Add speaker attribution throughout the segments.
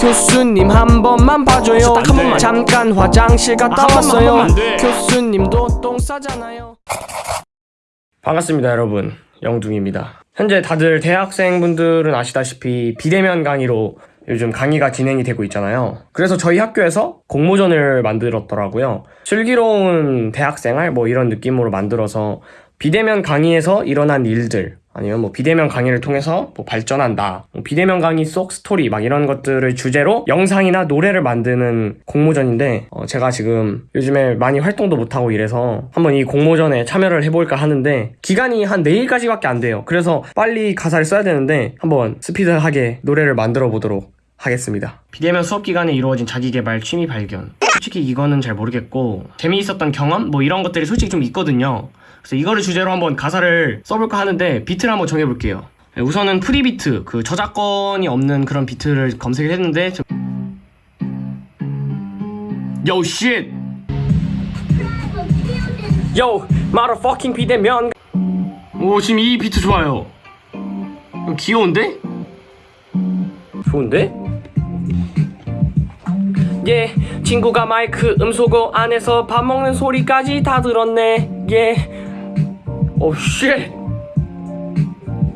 Speaker 1: 교수님 한 번만 봐줘요. 잠깐 화장실 갔다
Speaker 2: 아,
Speaker 1: 왔어요.
Speaker 2: 한 번만. 안 돼.
Speaker 1: 교수님도 똥 싸잖아요. 반갑습니다 여러분. 영둥입니다. 현재 다들 대학생분들은 아시다시피 비대면 강의로 요즘 강의가 진행이 되고 있잖아요. 그래서 저희 학교에서 공모전을 만들었더라고요. 슬기로운 대학생활 뭐 이런 느낌으로 만들어서 비대면 강의에서 일어난 일들 아니면 뭐 비대면 강의를 통해서 뭐 발전한다 뭐 비대면 강의 속 스토리 막 이런 것들을 주제로 영상이나 노래를 만드는 공모전인데 어, 제가 지금 요즘에 많이 활동도 못하고 이래서 한번 이 공모전에 참여를 해볼까 하는데 기간이 한 내일까지밖에 안 돼요. 그래서 빨리 가사를 써야 되는데 한번 스피드하게 노래를 만들어 보도록 하겠습니다. 비대면 수업 기간에 이루어진 자기개발 취미 발견 솔직히 이거는 잘 모르겠고 재미있었던 경험? 뭐 이런 것들이 솔직히 좀 있거든요. 그래서 이거를 주제로 한번 가사를 써볼까 하는데 비트를 한번 정해볼게요. 네, 우선은 free beat 그 저작권이 없는 그런 비트를 검색을 했는데 저... Yo shit! Yo motherfucking 비대면 오 지금 이 비트 좋아요. 귀여운데? 좋은데? 예 친구가 마이크 음소거 안에서 밥 먹는 소리까지 다 들었네. Yo shit.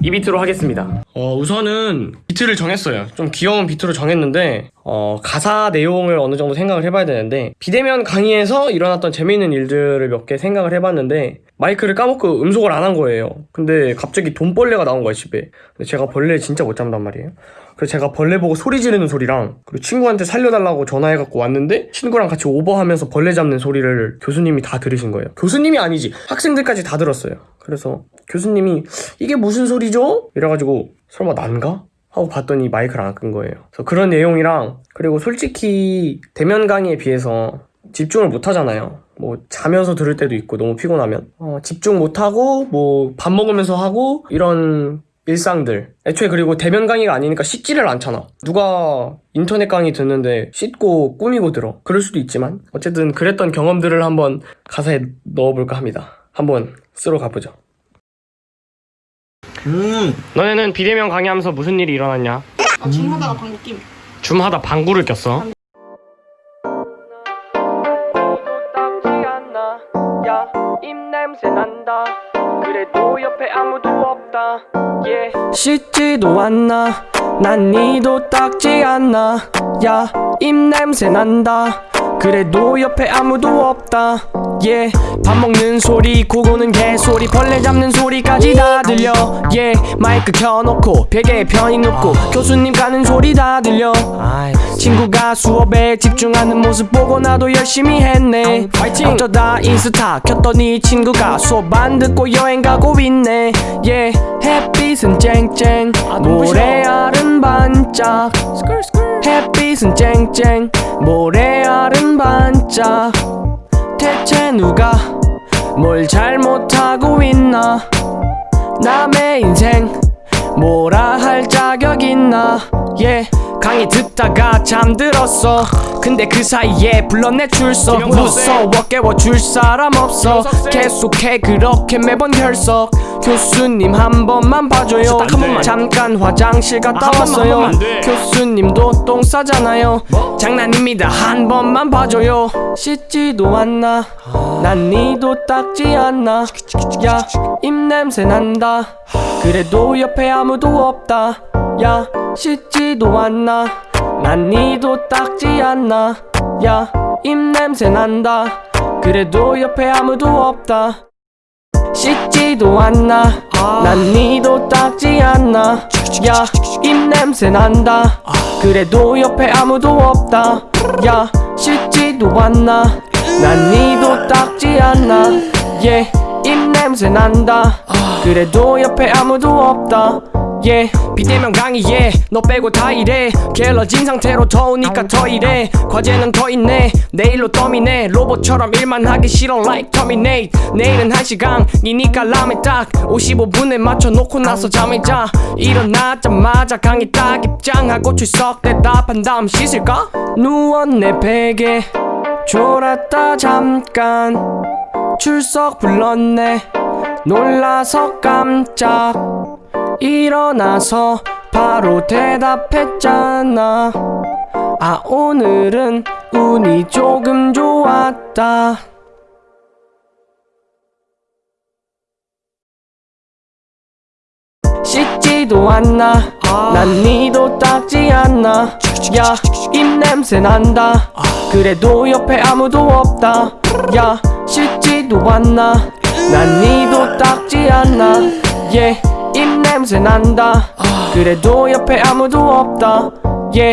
Speaker 1: 이 비트로 하겠습니다. 어 우선은 비트를 정했어요. 좀 귀여운 비트로 정했는데 어 가사 내용을 어느 정도 생각을 해봐야 되는데 비대면 강의에서 일어났던 재미있는 일들을 몇 개 생각을 해봤는데 마이크를 까먹고 음소거를 안한 거예요. 근데 갑자기 돈벌레가 나온 거야 집에. 근데 제가 벌레 진짜 못 잡단 말이에요. 그래서 제가 벌레 보고 소리 지르는 소리랑 그리고 친구한테 살려달라고 전화해갖고 왔는데 친구랑 같이 오버하면서 벌레 잡는 소리를 교수님이 다 들으신 거예요. 교수님이 아니지. 학생들까지 다 들었어요. 그래서 교수님이 이게 무슨 소리죠? 이래가지고 설마 난가? 하고 봤더니 마이크를 안 끈 거예요. 그래서 그런 내용이랑 그리고 솔직히 대면 강의에 비해서 집중을 못 하잖아요 뭐 자면서 들을 때도 있고 너무 피곤하면. 어, 집중 못하고 뭐 밥 먹으면서 하고 이런 일상들. 애초에 그리고 대면 강의가 아니니까 씻지를 않잖아. 누가 인터넷 강의 듣는데 씻고 꾸미고 들어. 그럴 수도 있지만 어쨌든 그랬던 경험들을 한번 가사에 넣어볼까 합니다. 한번 쓰러 가보죠.
Speaker 2: 음.
Speaker 1: 너네는 비대면 강의하면서 무슨 일이 일어났냐?
Speaker 3: 아, 줌 하다가 방귀 낌.
Speaker 1: 줌하다 방구를 꼈어 그래도 옆에 아무도 없다. 씻지도 않나 난 니도 닦지 않나 야 입냄새 난다 그래도 옆에 아무도 없다. yeah. 밥 먹는 소리 고고는 개소리 벌레 잡는 소리까지 다 들려. yeah. 마이크 켜놓고 베개에 편히 눕고 교수님 가는 소리 다 들려. 친구가 수업에 집중하는 모습 보고 나도 열심히 했네. 어쩌다 인스타 켰더니 친구가 수업 안 듣고 여행 가고 있네. yeah. 햇빛은 쨍쨍. 모래알은 반짝. 햇빛은 쨍쨍. 모래알은 반짝 대체 누가 뭘 잘못하고 있나? 남의 인생 뭐라 할 자격 있나? yeah. 강의 듣다가 잠들었어. 근데 그 사이에 불러내 줄서. 무서워 깨워 줄 사람 없어. 계속해 그렇게 매번 결석 교수님 한 번만 봐줘요.
Speaker 2: 안 돼.
Speaker 1: 잠깐 화장실 갔다
Speaker 2: 아, 한 번만, 한
Speaker 1: 왔어요.
Speaker 2: 번만.
Speaker 1: 교수님도 똥 싸잖아요. 장난입니다. 한 번만 봐줘요. 씻지도 않나? 난 니도 닦지 않나? 야 입냄새 난다. 그래도 옆에 아무도 없다. 야 씻지도 않나? 난 니도 닦지 않나? 야 입냄새 난다. 그래도 옆에 아무도 없다 씻지도 않나. 난 니도 닦지 않나. 야 입냄새 난다. 그래도 옆에 아무도 없다. 야 씻지도 않나. 난 니도 닦지 않나. yeah 입냄새 난다. 그래도 옆에 아무도 없다 yeah 비대면 강의에 너 빼고 다 이래. 게을러진 상태로 더우니까 더 이래. 과제는 더 있네. 내일로 덤이네. 로봇처럼 일만 하기 싫어 like terminate. 내일은 1시간이니까 라면 딱 55분에 맞춰 놓고 나서 잠에 자. 일어나자마자 강의 딱 입장하고 출석. 대답한 다음 씻을까? 누웠네 베개. 졸았다 잠깐. 출석 불렀네. 놀라서 깜짝 일어나서 바로 대답했잖아. 아 오늘은 운이 조금 좋았다. 씻지도 않나. 난 니도 닦지 않나. 야 입냄새 난다. 그래도 옆에 아무도 없다. 야 씻지도 않나. 난 니도 닦지 않나. 예. 입 냄새 난다. 그래도 옆에 아무도 없다. 예